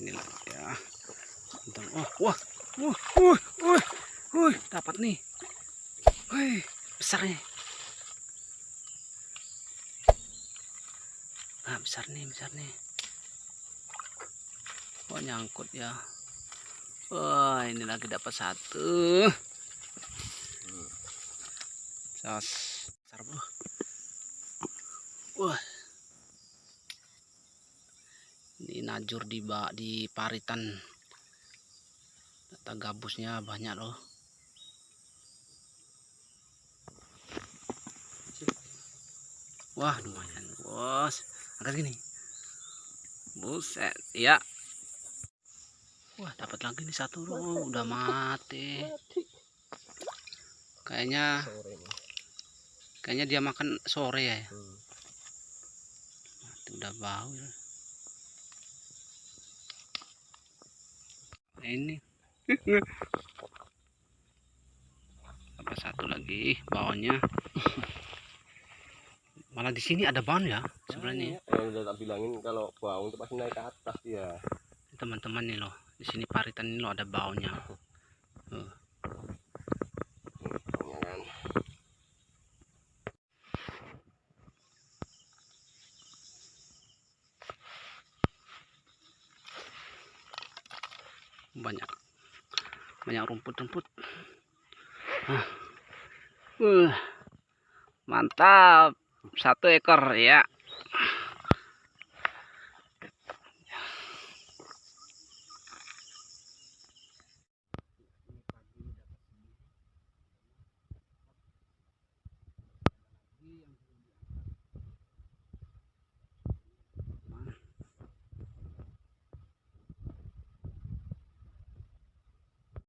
sini lagi ya. Bentar. oh wah wah wah wah wah dapat nih. Wih, besar nih. Ah besar nih besar nih. Oh nyangkut ya? Wah ini lagi dapat satu. Sos besar bro wah ini najur di bak di paritan. Data gabusnya banyak loh. Wah lumayan bos. Angkat gini. Buset ya wah dapat lagi nih satu loh udah mati. Kayaknya kayaknya dia makan sore ya. Hmm. mati udah bau ya. Ini apa satu lagi bawahnya malah di sini ada bahan ya sebenarnya Yang udah tak bilangin kalau bau itu pasti naik ke atas ya. teman-teman nih loh di sini paritan ini loh ada baunya. banyak. Banyak rumput-rumput. Uh, mantap. Satu ekor ya